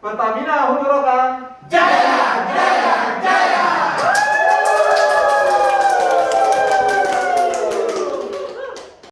Pertamina Hujurakan